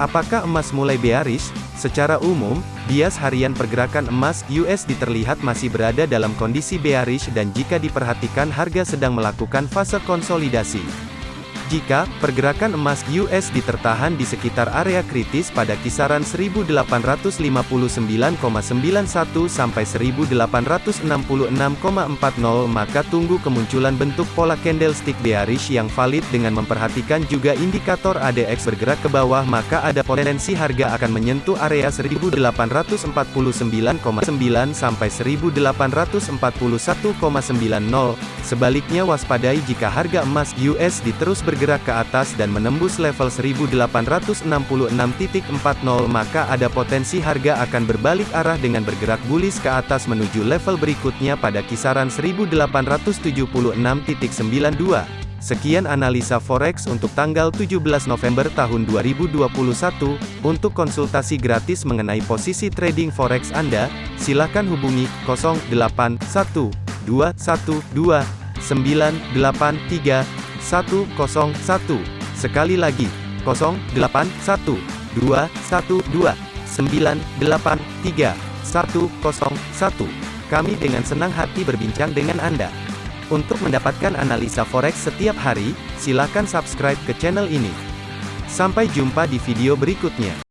Apakah emas mulai bearish? Secara umum, bias harian pergerakan emas USD terlihat masih berada dalam kondisi bearish dan jika diperhatikan harga sedang melakukan fase konsolidasi. Jika pergerakan emas USD tertahan di sekitar area kritis pada kisaran 1859,91 sampai 1866,40 maka tunggu kemunculan bentuk pola candlestick bearish yang valid dengan memperhatikan juga indikator ADX bergerak ke bawah maka ada potensi harga akan menyentuh area 1849,9 sampai 1841,90 sebaliknya waspadai jika harga emas USD terus bergerak bergerak ke atas dan menembus level 1866.40 maka ada potensi harga akan berbalik arah dengan bergerak bullish ke atas menuju level berikutnya pada kisaran 1876.92. Sekian analisa forex untuk tanggal 17 November tahun 2021. Untuk konsultasi gratis mengenai posisi trading forex Anda, silakan hubungi 081212 983 101. Sekali lagi, 081 212 983 101. Kami dengan senang hati berbincang dengan Anda. Untuk mendapatkan analisa forex setiap hari, silakan subscribe ke channel ini. Sampai jumpa di video berikutnya.